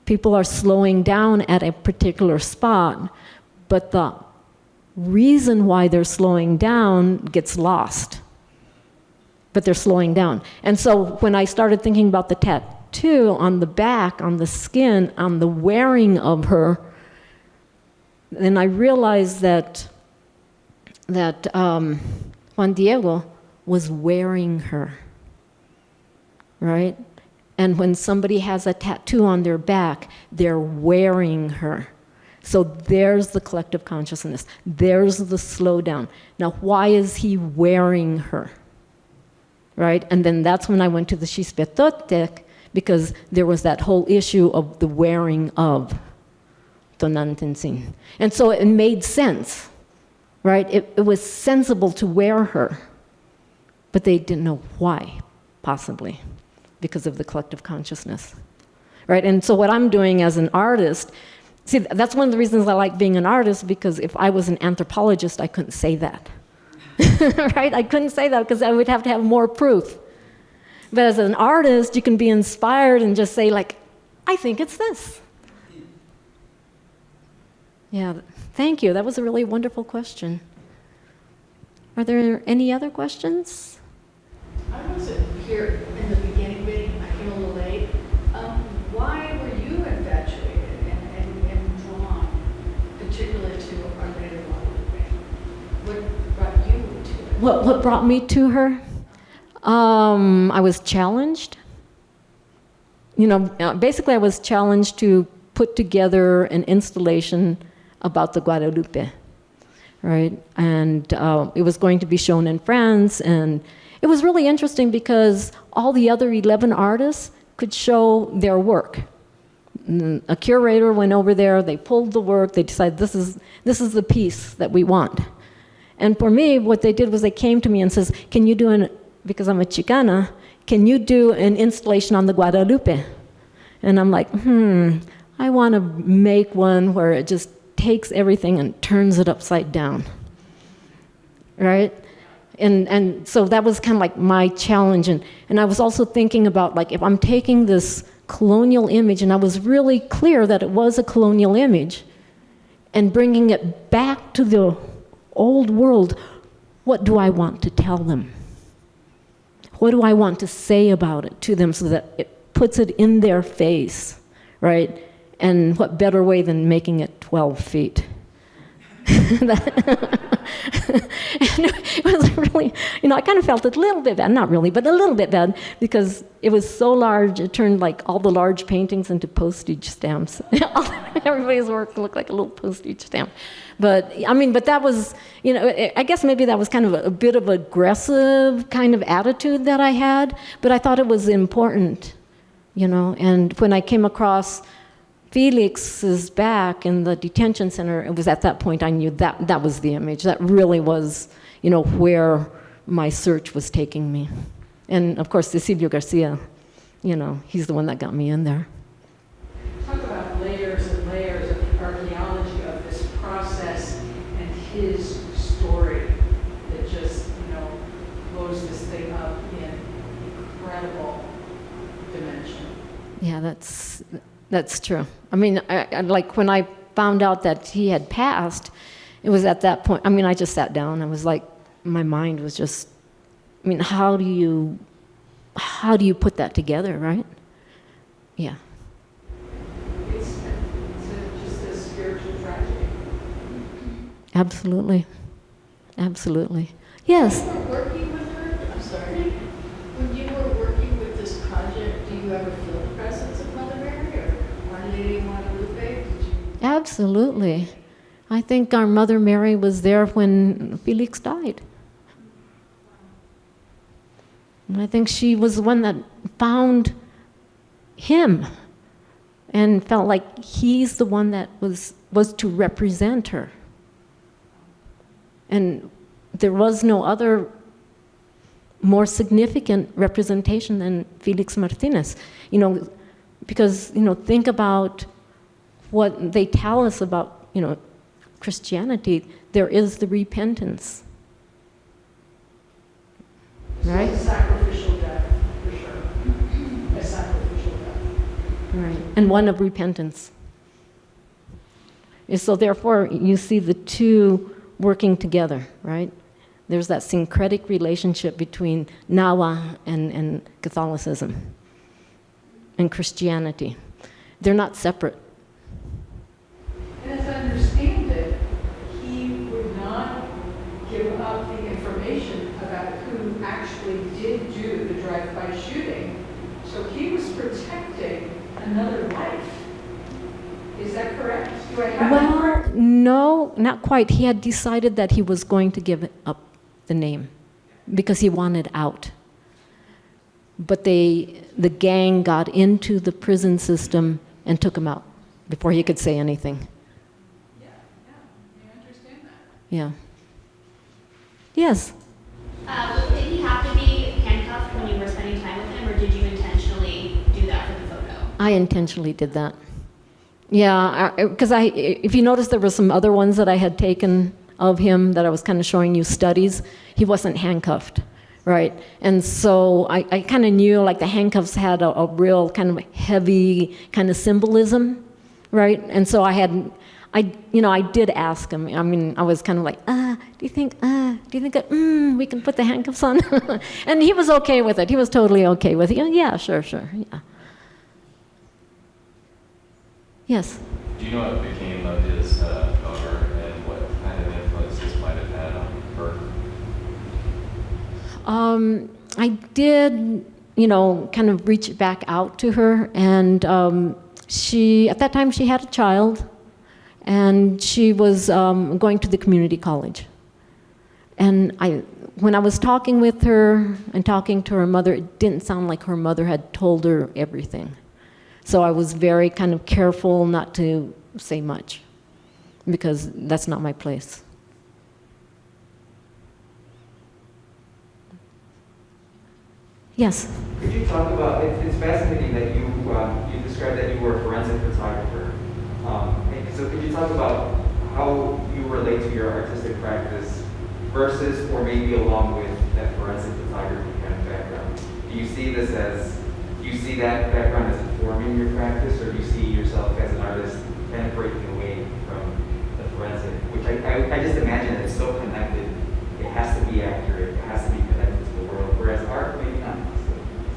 People are slowing down at a particular spot, but the reason why they're slowing down gets lost. But they're slowing down. And so when I started thinking about the tattoo, on the back, on the skin, on the wearing of her, then I realized that that um, Juan Diego was wearing her, right? And when somebody has a tattoo on their back, they're wearing her. So there's the collective consciousness. There's the slowdown. Now, why is he wearing her? Right? And then that's when I went to the Xipe Totec, because there was that whole issue of the wearing of Tonantzin. And so it made sense, right? It, it was sensible to wear her, but they didn't know why, possibly, because of the collective consciousness, right? And so what I'm doing as an artist, see, that's one of the reasons I like being an artist, because if I was an anthropologist, I couldn't say that, [laughs] right? I couldn't say that because I would have to have more proof. But as an artist, you can be inspired and just say, like, I think it's this. Yeah, thank you. That was a really wonderful question. Are there any other questions? I wasn't here in the beginning, but I came a little late. Um, why were you infatuated and, and, and drawn particularly to Our Lady of Guadalupe? What brought you to it? What, what brought me to her? Um, I was challenged. You know, uh, basically, I was challenged to put together an installation about the Guadalupe, right? And uh, it was going to be shown in France, and it was really interesting because all the other 11 artists could show their work. Mm, A curator went over there, they pulled the work, they decided this is, this is the piece that we want. And for me, what they did was they came to me and says, can you do an, because I'm a Chicana, can you do an installation on the Guadalupe? And I'm like, hmm, I want to make one where it just takes everything and turns it upside down. Right? And, and so that was kind of like my challenge. And, and I was also thinking about like, if I'm taking this colonial image, and I was really clear that it was a colonial image, and bringing it back to the old world, what do I want to tell them? What do I want to say about it to them so that it puts it in their face, right? And what better way than making it 12 feet? [laughs] [laughs] and it was really, you know, I kind of felt a little bit bad, not really, but a little bit bad because it was so large, it turned like all the large paintings into postage stamps. [laughs] Everybody's work looked like a little postage stamp. But, I mean, but that was, you know, I guess maybe that was kind of a, a bit of aggressive kind of attitude that I had, but I thought it was important, you know, and when I came across Felix's back in the detention center, it was at that point I knew that that was the image. That really was, you know, where my search was taking me. And of course, Cecilio Garcia, you know, he's the one that got me in there. Talk about layers and layers of the archaeology of this process and his story that just, you know, blows this thing up in incredible dimension. Yeah, that's that's true. I mean, I, I, like when I found out that he had passed, it was at that point. I mean, I just sat down. I was like, my mind was just. I mean, how do you, how do you put that together, right? Yeah. It's, it's just a spiritual tragedy. Absolutely. Absolutely. Yes. When you were working with her, I'm sorry, when you were working with this project, do you ever feel the presence of Mother Mary or Our Lady of Guadalupe? Did you? Absolutely. I think our Mother Mary was there when Felix died. And I think she was the one that found him and felt like he's the one that was, was to represent her. And there was no other more significant representation than Felix Martinez. You know, because, you know, think about what they tell us about, you know, Christianity, there is the repentance. Right. a sacrificial death, for sure. A sacrificial death. Right. And one of repentance. And so therefore, you see the two working together, right? There's that syncretic relationship between Nahua and, and Catholicism and Christianity. They're not separate. And as I understand it, he would not give up the information about who actually did do the drive-by shooting. So he was protecting another life. Is that correct? Do I have that Well, no, not quite. He had decided that he was going to give up the name because he wanted out. But they, the gang got into the prison system and took him out before he could say anything. Yeah, yeah, I understand that. Yeah. Yes. Uh, did he have to be handcuffed when you were spending time with him, or did you intentionally do that for the photo? I intentionally did that. Yeah, because I, if you notice, there were some other ones that I had taken of him that I was kind of showing you studies. He wasn't handcuffed, right? And so I, I kind of knew like the handcuffs had a, a real kind of heavy kind of symbolism, right? And so I had, I, you know, I did ask him. I mean, I was kind of like, ah, do you think, ah, do you think that, mm, we can put the handcuffs on? [laughs] and he was okay with it. He was totally okay with it. Yeah, sure, sure, yeah. Yes. Do you know what became of his uh, daughter and what kind of influence this might have had on her? Um, I did, you know, kind of reach back out to her, and um, she, at that time, she had a child, and she was um, going to the community college. And I, when I was talking with her and talking to her mother, it didn't sound like her mother had told her everything. So I was very kind of careful not to say much because that's not my place. Yes. Could you talk about, it's, it's fascinating that you, uh, you described that you were a forensic photographer. Um, so could you talk about how you relate to your artistic practice versus or maybe along with that forensic photography kind of background? Do you see this as, do you see that background as informing your practice or do you see yourself as an artist kind of breaking away from the forensic? Which I, I, I just imagine it's so connected, it has to be accurate, it has to be connected to the world, whereas art maybe not.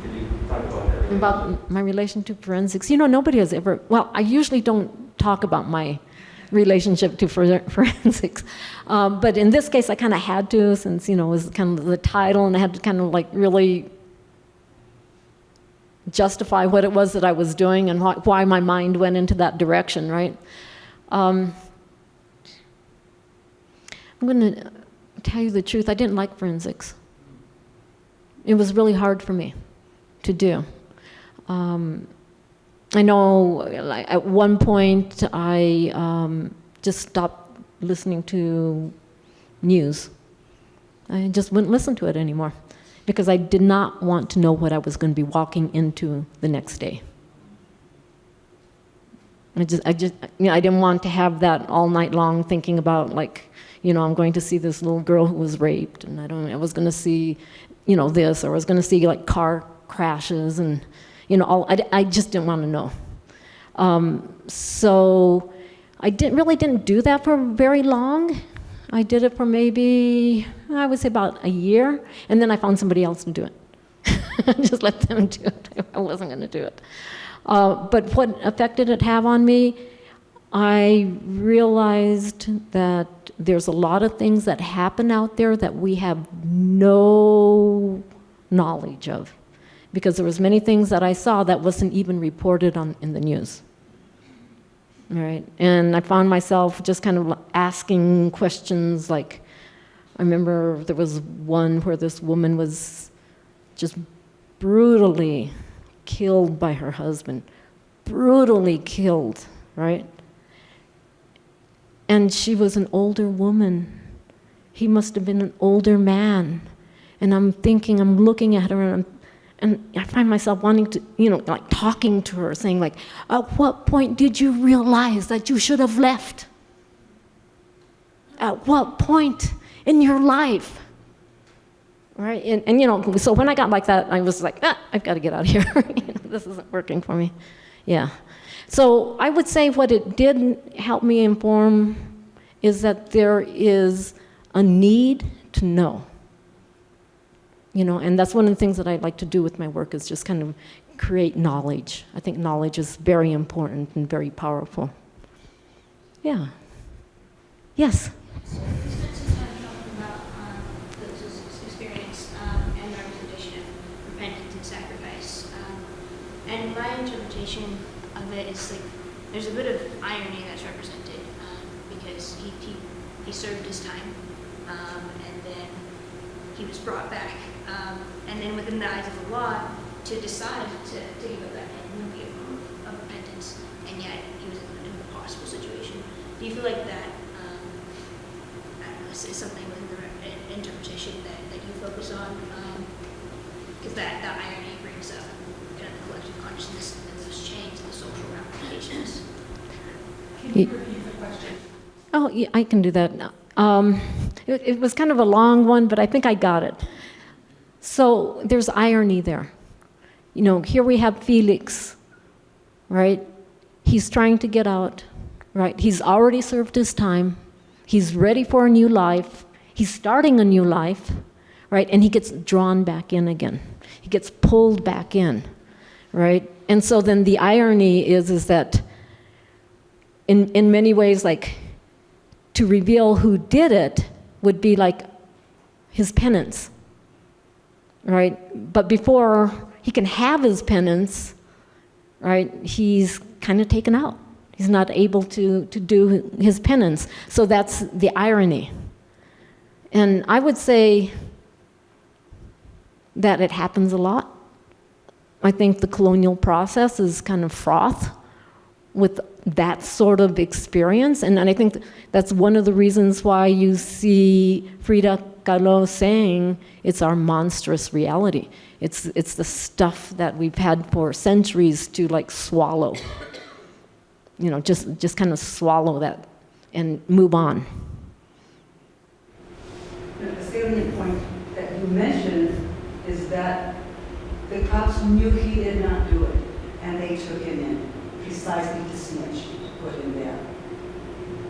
Could you talk about that? About my relation to forensics, you know, nobody has ever, well, I usually don't talk about my relationship to [laughs] forensics. Um, but in this case, I kind of had to, since, you know, it was kind of the title, and I had to kind of like really justify what it was that I was doing and why, why my mind went into that direction, right? Um, I'm going to tell you the truth, I didn't like forensics. It was really hard for me to do. Um, I know at one point I um, just stopped listening to news. I just wouldn't listen to it anymore because I did not want to know what I was going to be walking into the next day. I just, I just, you know, I didn't want to have that all night long thinking about like, you know, I'm going to see this little girl who was raped, and I don't, I was going to see, you know, this, or I was going to see like car crashes, and you know, all, I, I just didn't want to know. Um, so I didn't really didn't do that for very long. I did it for maybe I would say about a year, and then I found somebody else to do it. [laughs] just let them do it. [laughs] I wasn't going to do it. Uh, but what effect did it have on me? I realized that there's a lot of things that happen out there that we have no knowledge of because there was many things that I saw that wasn't even reported on in the news. Right, and I found myself just kind of asking questions like, I remember there was one where this woman was just brutally killed by her husband, brutally killed, right? And she was an older woman. He must have been an older man. And I'm thinking, I'm looking at her and I'm and I find myself wanting to, you know, like talking to her, saying like, at what point did you realize that you should have left? At what point in your life? Right? And, and you know, so when I got like that, I was like, ah, I've got to get out of here. [laughs] you know, this isn't working for me. Yeah. So I would say what it did help me inform is that there is a need to know you know and that's one of the things that i like to do with my work is just kind of create knowledge. I think knowledge is very important and very powerful. Yeah. Yes? And my interpretation of it is like there's a bit of irony that's represented um, because he, he, he served his time um, and then he was brought back. Um, and then within the eyes of the law, to decide to, to give up that head would be a form of repentance. And yet he was in an impossible situation. Do you feel like that um, I don't know, is, is something within the re- interpretation that, that you focus on? Because that, that irony brings up kind of the collective consciousness and those chains, and the social ramifications. Can you repeat the question? Oh, yeah, I can do that. Um, it, it was kind of a long one, but I think I got it. So there's irony there. You know, here we have Felix, right? He's trying to get out, right? He's already served his time. He's ready for a new life. He's starting a new life, right? And he gets drawn back in again. He gets pulled back in, right? And so then the irony is, is that in, in many ways, like, to reveal who did it would be like his penance right? But before he can have his penance, right, he's kind of taken out. He's not able to, to do his penance. So that's the irony. And I would say that it happens a lot. I think the colonial process is kind of froth with that sort of experience. And, and I think that's one of the reasons why you see Frida Kahlo saying it's our monstrous reality. It's, it's the stuff that we've had for centuries to like swallow. You know, just, just kind of swallow that and move on. The salient point that you mentioned is that the cops knew he did not do it, and they took him in precisely to snitch, put him there.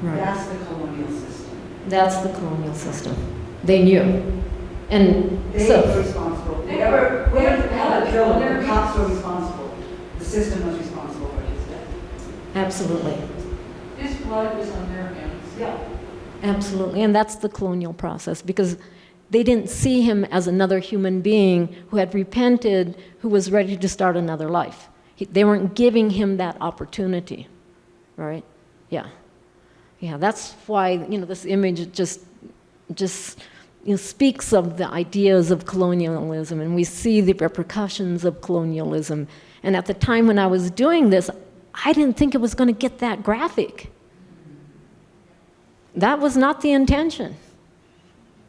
Right. That's the colonial system. That's the colonial system. They knew. And They so, were responsible. Whoever, whoever had a killer, the cops were responsible. The system was responsible for his death. absolutely. His blood was on their hands. Yeah. Absolutely, and that's the colonial process because they didn't see him as another human being who had repented, who was ready to start another life. He, they weren't giving him that opportunity, right? Yeah, yeah. That's why you know this image just just you know, speaks of the ideas of colonialism, and we see the repercussions of colonialism. And at the time when I was doing this, I didn't think it was going to get that graphic. That was not the intention.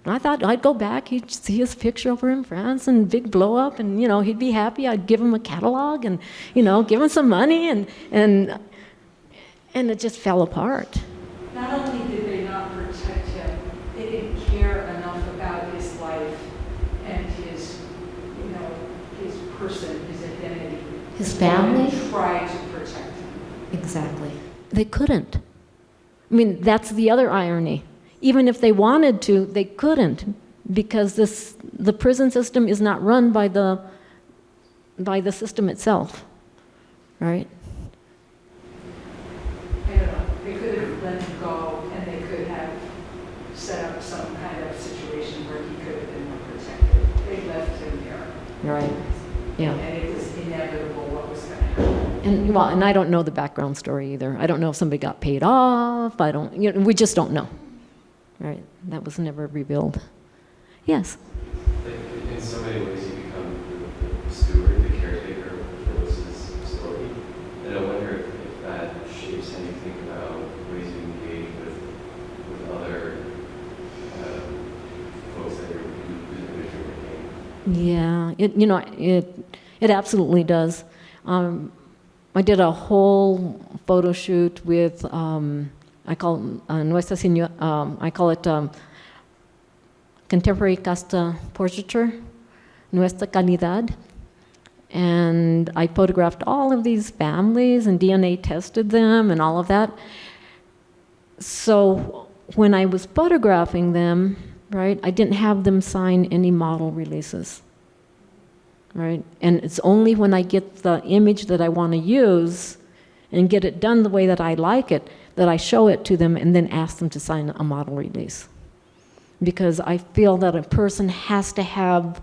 I thought I'd go back, he'd see his picture over in France and big blow up, and you know he'd be happy. I'd give him a catalog and you know give him some money, and and and it just fell apart. Not only did they not protect him, they didn't care enough about his life and his, you know, his person, his identity. His They family? Tried to protect him. Exactly. They couldn't. I mean, that's the other irony. Even if they wanted to, they couldn't because this the prison system is not run by the by the system itself. Right? I don't know, they could have let him go and they could have set up some kind of situation where he could have been more protected. They left him there. Right. Yeah. And it was inevitable what was going to happen. And well, and I don't know the background story either. I don't know if somebody got paid off. I don't. You know, we just don't know. Right? That was never revealed. Yes. In so many ways, you become the, steward, the caretaker of Felix's story. And I wonder if, if that shapes think about ways you engage with, with other uh, folks that you're, whose image. Yeah, it, you know, it, it absolutely does. Um, I did a whole photo shoot with, um, I call uh, Nuestra um, I call it um, contemporary casta portraiture, Nuestra Calidad. And I photographed all of these families and DNA tested them and all of that. So when I was photographing them, right, I didn't have them sign any model releases, right? And it's only when I get the image that I want to use and get it done the way that I like it that I show it to them and then ask them to sign a model release. Because I feel that a person has to have,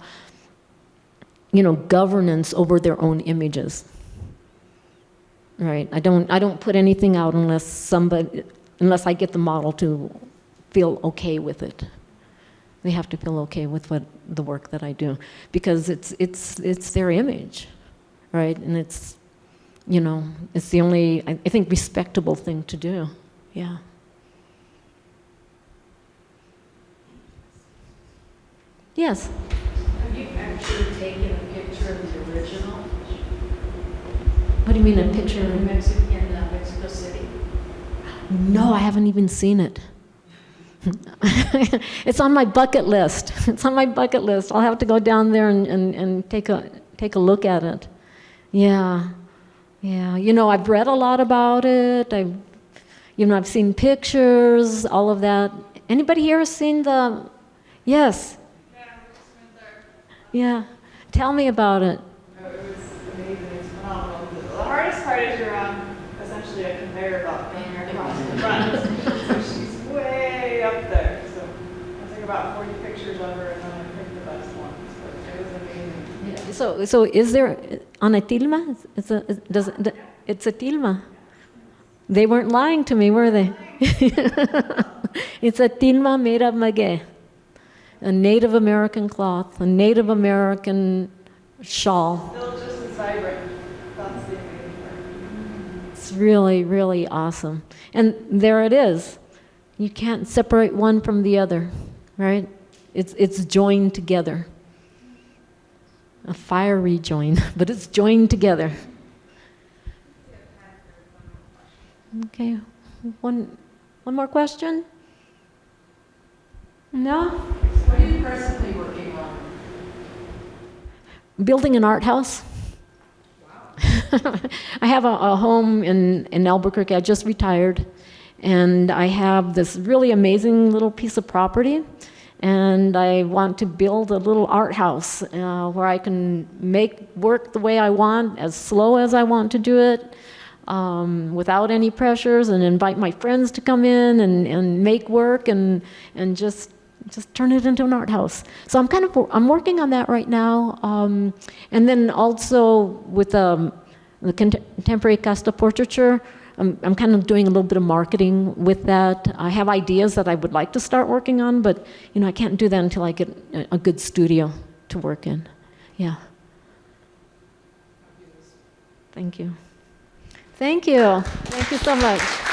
you know, governance over their own images. Right? I don't, I don't put anything out unless somebody, unless I get the model to feel okay with it. They have to feel okay with what the work that I do because it's it's it's their image, right? And it's you know it's the only I, I think respectable thing to do. Yeah. Yes. Have you actually taken a picture of the original What do you mean a picture? in Mexico, in uh, Mexico City? No, I haven't even seen it. [laughs] it's on my bucket list. [laughs] It's on my bucket list. I'll have to go down there and, and, and take a take a look at it. Yeah. Yeah. You know, I've read a lot about it. I've you know, I've seen pictures, all of that. Anybody here seen the Yes. Yeah. Tell me about it. Oh, it was amazing. It's phenomenal. The hardest part is you're on essentially a conveyor belt going across the front. so she's way up there. So I took about 40 pictures of her and then I picked the best ones. But it was amazing. So, so is there on a tilma? It's a, it does, it- it's a tilma. They weren't lying to me, were they? [laughs] it's a tilma made of maguey, a Native American cloth, a Native American shawl. Still just as vibrant. That's the amazing part. It's really, really awesome. And there it is. You can't separate one from the other, right? It's, it's joined together. A fiery join, [laughs] but it's joined together. Okay, one, one more question? No? What are you presently working on? building an art house. [laughs] I have a, a home in, in Albuquerque. I just retired. And I have this really amazing little piece of property. And I want to build a little art house uh, where I can make work the way I want, as slow as I want to do it, um, without any pressures, and invite my friends to come in and, and make work and, and just just turn it into an art house. So I'm kind of I'm working on that right now, um, and then also with um, the cont- contemporary casta portraiture, I'm, I'm kind of doing a little bit of marketing with that. I have ideas that I would like to start working on, but you know I can't do that until I get a, a good studio to work in. Yeah. Thank you. Thank you. Thank you so much.